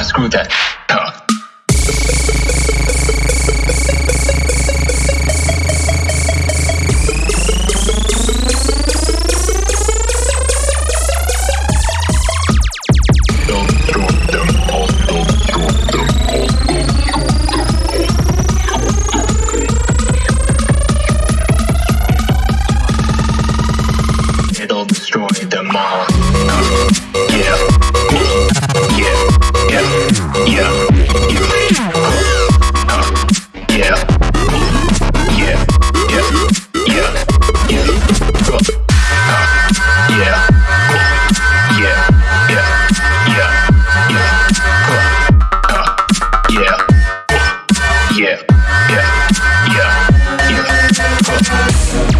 I screwed that. yeah, yeah, yeah, yeah.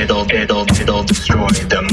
it'll it'll it'll destroy them.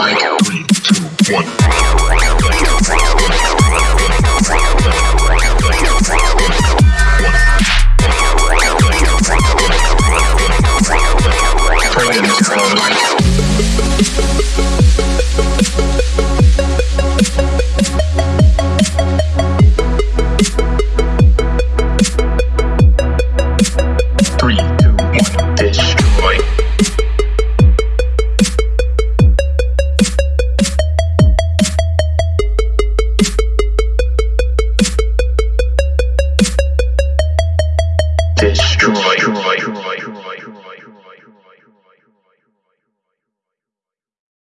Three, two, one.